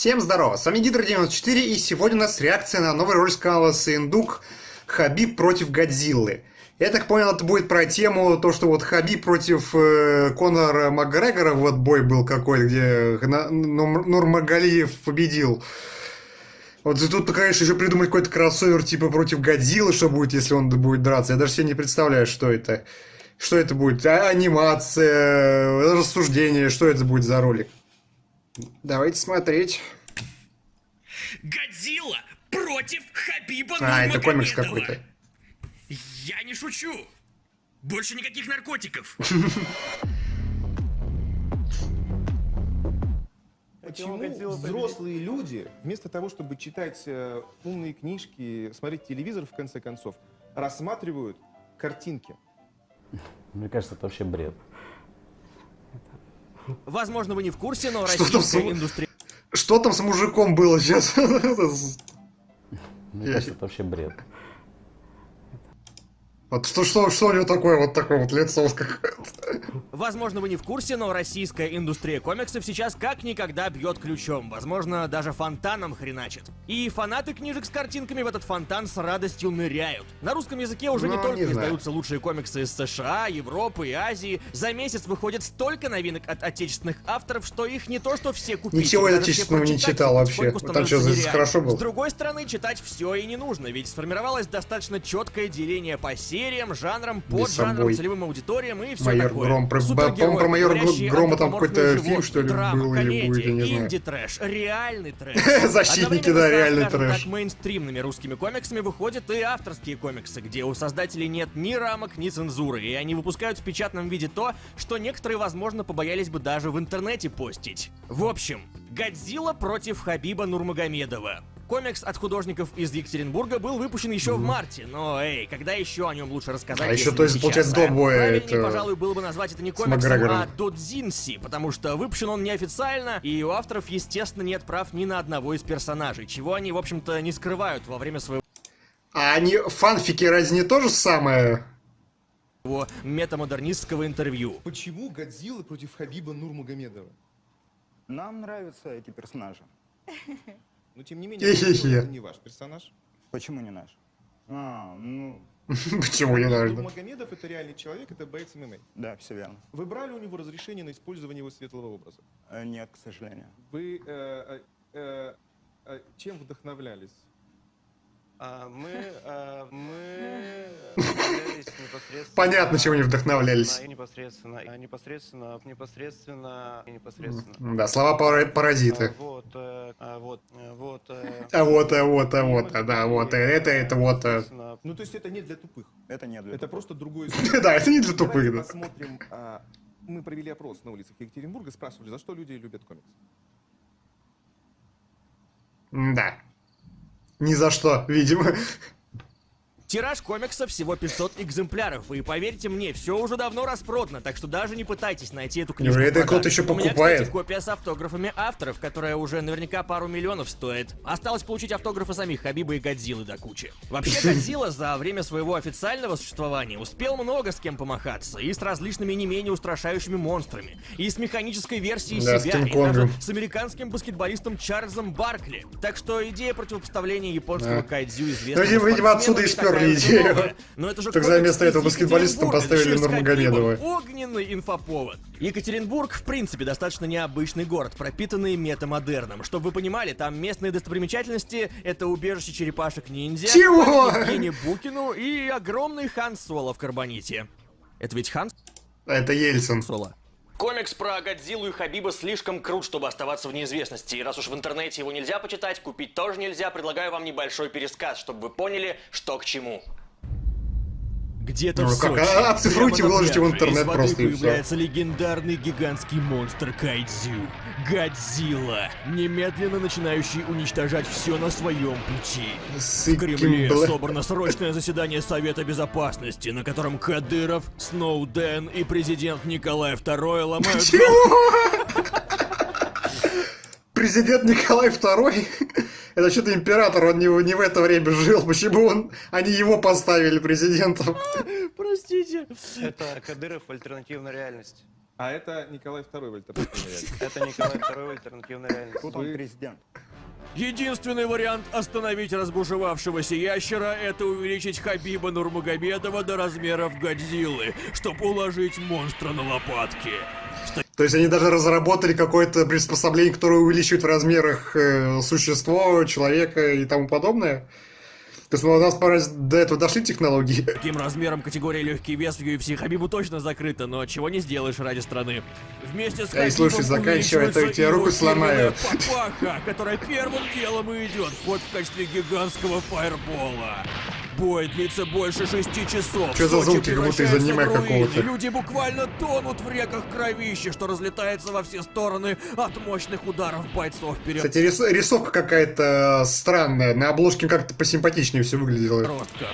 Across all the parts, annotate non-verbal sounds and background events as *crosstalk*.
Всем здорово, с вами Гидро94 и сегодня у нас реакция на новый ролик с канала Сындук Хабиб против Годзиллы. Я так понял, это будет про тему, то, что вот Хабиб против э, Конора Макгрегора, вот бой был какой где Нурмагалиев победил. Вот тут, конечно, еще придумать какой-то кроссовер типа против Годзиллы, что будет, если он будет драться. Я даже себе не представляю, что это. Что это будет? А анимация, рассуждение, что это будет за ролик? Давайте смотреть. Годзилла против Хабиба А, это комикс какой-то. Я не шучу. Больше никаких наркотиков. *laughs* Почему взрослые люди, вместо того, чтобы читать э, умные книжки, смотреть телевизор, в конце концов, рассматривают картинки? Мне кажется, это вообще бред. Возможно, вы не в курсе, но российская с... индустрия... Что там с мужиком было сейчас? *laughs* Мне кажется, это вообще бред. Вот что, что, что у него такое вот такое вот лицо какое-то? Возможно, вы не в курсе, но российская индустрия комиксов сейчас как никогда бьет ключом. Возможно, даже фонтаном хреначит. И фанаты книжек с картинками в этот фонтан с радостью ныряют. На русском языке уже ну, не только не издаются лучшие комиксы из США, Европы и Азии. За месяц выходит столько новинок от отечественных авторов, что их не то что все купить. Ничего я отечественного не читал вообще. Там что, здесь хорошо было? С другой стороны, читать все и не нужно, ведь сформировалось достаточно четкое деление по серии сериям, жанрам, поджанрам, целевым аудиториям и все майор такое. Гром. Про, по-моему, про майор Грома там какой-то фильм, что ли, драма, был или будет, я не знаю. инди-трэш, реальный трэш. *laughs* Защитники, да, реальный трэш. так мейнстримными русскими комиксами выходят и авторские комиксы, где у создателей нет ни рамок, ни цензуры, и они выпускают в печатном виде то, что некоторые, возможно, побоялись бы даже в интернете постить. В общем, Годзилла против Хабиба Нурмагомедова. Комикс от художников из Екатеринбурга был выпущен еще mm-hmm. в марте, но эй, когда еще о нем лучше рассказать? А еще, то есть, получается, до боя Правильнее, это... пожалуй, было бы назвать это не комиксом, а додзинси, потому что выпущен он неофициально, и у авторов, естественно, нет прав ни на одного из персонажей, чего они, в общем-то, не скрывают во время своего... А они, фанфики разве не то же самое? метамодернистского интервью. Почему Годзилла против Хабиба Нурмагомедова? Нам нравятся эти персонажи. *laughs* Но тем не менее, *laughs* это не ваш персонаж. Почему не наш? А, ну... *laughs* Почему не наш? Магомедов это реальный человек, это боец ММА. Да, все верно. Вы брали у него разрешение на использование его светлого образа? Э, нет, к сожалению. Вы э, э, э, чем вдохновлялись? А, мы, а, мы *laughs* непосредственно... Понятно, чего не вдохновлялись. Непосредственно, непосредственно, непосредственно, непосредственно. Да, слова паразиты. А, вот, э, а, вот, э, вот. Э, а вот, а вот, а вот, да, вот, это, это вот. Ну, то есть это не для тупых. Это не для Это просто другой *laughs* Да, это не для тупых, да. посмотрим. Мы провели опрос на улицах Екатеринбурга, спрашивали, за что люди любят комикс. Да. Ни за что, видимо. Тираж комикса всего 500 экземпляров, и поверьте мне, все уже давно распродано, так что даже не пытайтесь найти эту книгу. Это кто-то еще покупает. У меня, кстати, копия с автографами авторов, которая уже наверняка пару миллионов стоит. Осталось получить автографы самих Хабиба и Годзиллы до кучи. Вообще, *laughs* Годзилла за время своего официального существования успел много с кем помахаться, и с различными не менее устрашающими монстрами, и с механической версией да, себя, и даже с американским баскетболистом Чарльзом Баркли. Так что идея противопоставления японского да. кайдзю известного ну, видимо, отсюда и сперли украли идею. Но это же так за место этого баскетболиста поставили Нурмагомедова. Огненный инфоповод. Екатеринбург, в принципе, достаточно необычный город, пропитанный метамодерном. Чтобы вы понимали, там местные достопримечательности — это убежище черепашек-ниндзя, Чего? Евгений Букину и огромный Хан Соло в Карбоните. Это ведь Хан... Это Ельцин. Соло. Комикс про Годзиллу и Хабиба слишком крут, чтобы оставаться в неизвестности. И раз уж в интернете его нельзя почитать, купить тоже нельзя, предлагаю вам небольшой пересказ, чтобы вы поняли, что к чему. Где-то ну, в Сочи, как, оцифруйте, выложите в интернет из просто появляется легендарный гигантский монстр Кайдзю. Годзилла, немедленно начинающий уничтожать все на своем пути. В Кремле собрано срочное заседание Совета Безопасности, на котором Кадыров, Сноуден и президент Николай II ломают... Чего? Президент Николай II? Это что-то император, он не, не в это время жил. Почему он, они его поставили президентом? *laughs* Простите. Это Кадыров альтернативная реальность. А это Николай II в альтернативной *laughs* реальности. Это Николай II в альтернативной реальности. Тут он президент. Единственный вариант остановить разбушевавшегося ящера – это увеличить Хабиба Нурмагомедова до размеров Годзиллы, чтобы уложить монстра на лопатки. То есть они даже разработали какое-то приспособление, которое увеличивает в размерах э, существо, человека и тому подобное? То есть ну, у нас пора до этого дошли технологии. Таким размером категория легкий вес в UFC Хабибу точно закрыта, но чего не сделаешь ради страны. Вместе с Эй, Хабибом слушай, заканчивай, а то я тебе руку сломаю. Папаха, которая первым делом и идет в ход в качестве гигантского фаербола. Бой длится больше шести часов. Чё за звуки, как будто из аниме какого-то? Люди буквально тонут в реках кровища, что разлетается во все стороны от мощных ударов бойцов вперед. Кстати, рис- рисовка какая-то странная. На обложке как-то посимпатичнее все выглядело. подростков.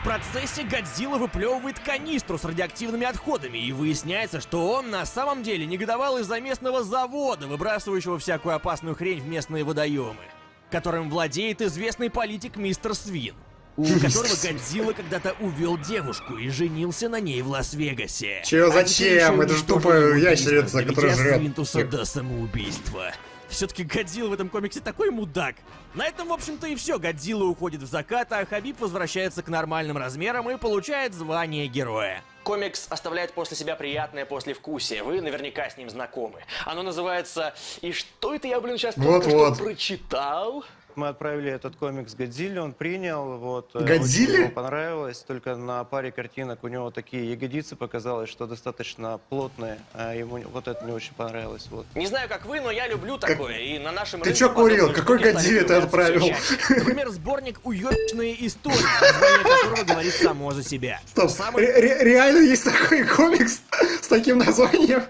В процессе Годзилла выплевывает канистру с радиоактивными отходами, и выясняется, что он на самом деле негодовал из-за местного завода, выбрасывающего всякую опасную хрень в местные водоемы, которым владеет известный политик Мистер Свин, у которого Годзилла когда-то увел девушку и женился на ней в Лас-Вегасе. Чё, А зачем? ещё Это ж уничтожил тупая ящерица, которая жрет Свинтуса всех. до самоубийства. Все-таки Годзилла в этом комиксе такой мудак. На этом, в общем-то, и все. Годзилла уходит в закат, а Хабиб возвращается к нормальным размерам и получает звание героя. Комикс оставляет после себя приятное послевкусие. Вы наверняка с ним знакомы. Оно называется «И что это я, блин, сейчас только Вот-вот. что прочитал?» Мы отправили этот комикс Годзилле, он принял, вот. э, Годзилле? ему понравилось, только на паре картинок у него такие ягодицы показалось, что достаточно плотные, а ему вот это не очень понравилось, вот. Не знаю, как вы, но я люблю такое, и на нашем Ты чё курил? Какой Годзилле ты отправил? Например, сборник «Уёбищные истории», название которого говорит само за себя. Стоп, Самый ре- ре- реально есть такой комикс с таким названием?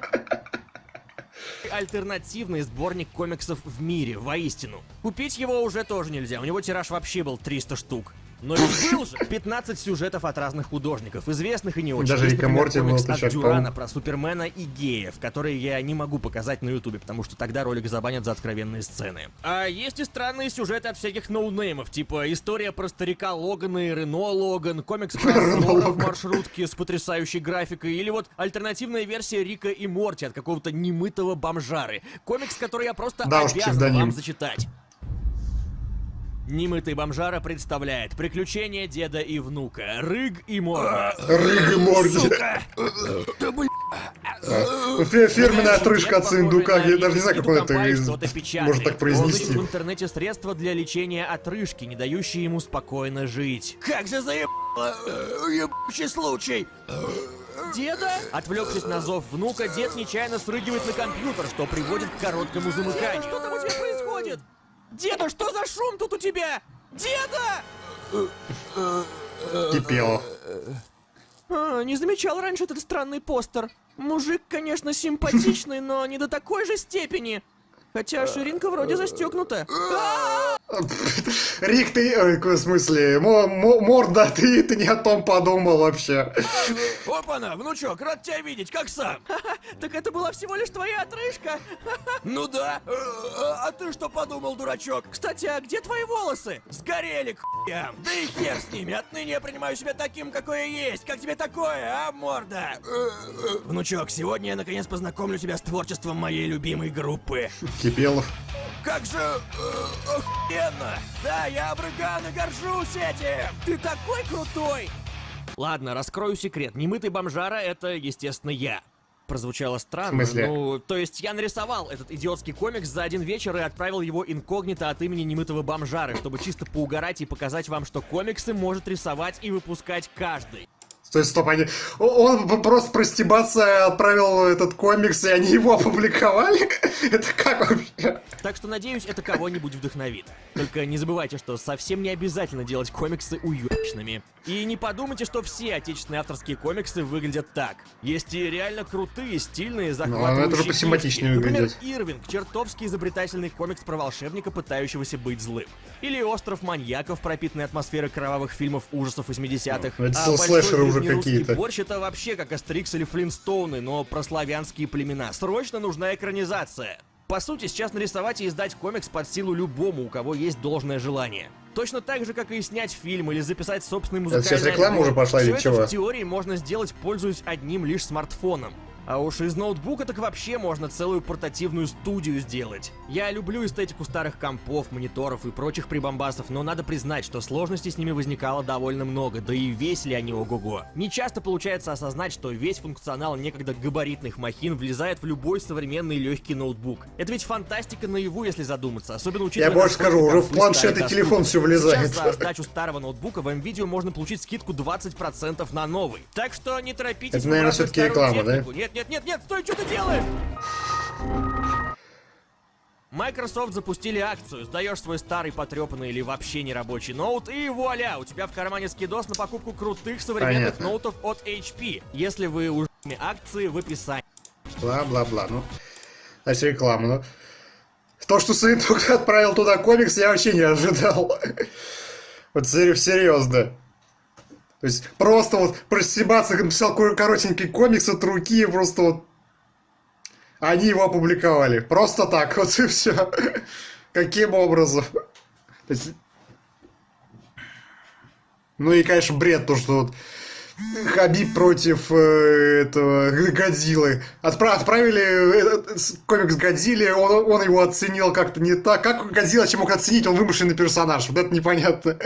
Альтернативный сборник комиксов в мире, воистину. Купить его уже тоже нельзя, у него тираж вообще был 300 штук. Но ведь был же 15 сюжетов от разных художников, известных и не очень. Даже Есть, Рик и например, Морти от Дюрана про Супермена и геев, которые я не могу показать на Ютубе, потому что тогда ролик забанят за откровенные сцены. А есть и странные сюжеты от всяких ноунеймов, типа история про старика Логана и Рено Логан, комикс про *laughs* в маршрутке с потрясающей графикой, или вот альтернативная версия Рика и Морти от какого-то немытого бомжары. Комикс, который я просто Да обязан вам зачитать. Немытый бомжара представляет приключения деда и внука, Рыг и Морда. Рыг и Морди. Сука! Да блин! Фе- Фирменная отрыжка от на Я даже не знаю, как он это может так произнести. в интернете средства для лечения отрыжки, не дающие ему спокойно жить. Как же заебало! Ебучий случай! Деда? Отвлекшись на зов внука, дед нечаянно срыгивает на компьютер, что приводит к короткому замыканию. Что там у тебя происходит? Деда, что за шум тут у тебя? Деда! Кипело. А, не замечал раньше этот странный постер. Мужик, конечно, симпатичный, но не до такой же степени. Хотя ширинка вроде застегнута. Рик, ты... ой, В смысле? Мо- мо- Морда, ты, ты не о том подумал вообще. Опа-на, внучок, рад тебя видеть, как сам? *laughs* Так это была всего лишь твоя отрыжка? *laughs* Ну да. А ты что подумал, дурачок? Кстати, а где твои волосы? Сгорели к хуям. Да и хер с ними, отныне я принимаю себя таким, какой я есть. Как тебе такое, а, морда? Внучок, сегодня я наконец познакомлю тебя с творчеством моей любимой группы. Кипелов. Как же э, охуенно! Да, я обрыган и горжусь этим! Ты такой крутой! Ладно, раскрою секрет. Немытый бомжара — это, естественно, я. Прозвучало странно. В смысле? Ну, то есть я нарисовал этот идиотский комикс за один вечер и отправил его инкогнито от имени немытого бомжары, чтобы чисто поугарать и показать вам, что комиксы может рисовать и выпускать каждый. То есть, стоп, они... Он просто простебаться отправил этот комикс, и они его *laughs* опубликовали? Это как вообще? Так что, надеюсь, это кого-нибудь вдохновит. Только не забывайте, что совсем не обязательно делать комиксы уёбищными. И не подумайте, что все отечественные авторские комиксы выглядят так. Есть и реально крутые, стильные, захватывающие это же посимпатичнее. Например, выглядит. Ирвинг, чертовски изобретательный комикс про волшебника, пытающегося быть злым. Или Остров маньяков, пропитанный атмосферой кровавых фильмов ужасов 80-х. Ну, это а слэшеры уже какие-то. борщ это вообще как Астерикс или Флинстоуны, но про славянские племена. Срочно нужна экранизация. По сути, сейчас нарисовать и издать комикс под силу любому, у кого есть должное желание. Точно так же, как и снять фильм или записать собственный музыкальный сейчас реклама альбом. уже пошла Всё или это чего? в теории можно сделать, пользуясь одним лишь смартфоном. А уж из ноутбука так вообще можно целую портативную студию сделать. Я люблю эстетику старых компов, мониторов и прочих прибамбасов, но надо признать, что сложностей с ними возникало довольно много, да и весили они ого-го. Не часто получается осознать, что весь функционал некогда габаритных махин влезает в любой современный легкий ноутбук. Это ведь фантастика наяву, если задуматься, особенно учитывая... Я больше скажу, уже в планшет и телефон всё влезает. Сейчас за сдачу старого ноутбука в NVIDIA можно получить скидку 20% на новый. Так что не торопитесь Это, наверное, старую реклама, да? технику. Нет, нет, нет, нет, стой, что ты делаешь? Microsoft запустили акцию. Сдаешь свой старый потрепанный или вообще нерабочий ноут, и вуаля, у тебя в кармане скидос на покупку крутых современных Понятно. ноутов от HP. Если вы уже акции в описании. Бла-бла-бла. Ну, значит, реклама. Ну, то, что Саитук отправил туда комикс, я вообще не ожидал. *laughs* Вот сер- серьезно. То есть просто вот простебаться написал кор- коротенький комикс от руки, и просто вот они его опубликовали. Просто так, вот *laughs* и все. Каким образом? То есть... Ну и, конечно, бред, то, что вот Хабиб против э, этого Годзиллы. Отпра- отправили этот с- комикс Годзилле, он, он его оценил как-то не так. Как Годзилла чем мог оценить? Он вымышленный персонаж. Вот это непонятно.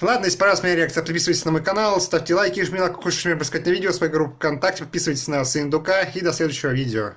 Ладно, если понравилась моя реакция, подписывайтесь на мой канал, ставьте лайки, жмите на какой-то рассказать на видео, свою группу ВКонтакте, подписывайтесь на Сындука и до следующего видео.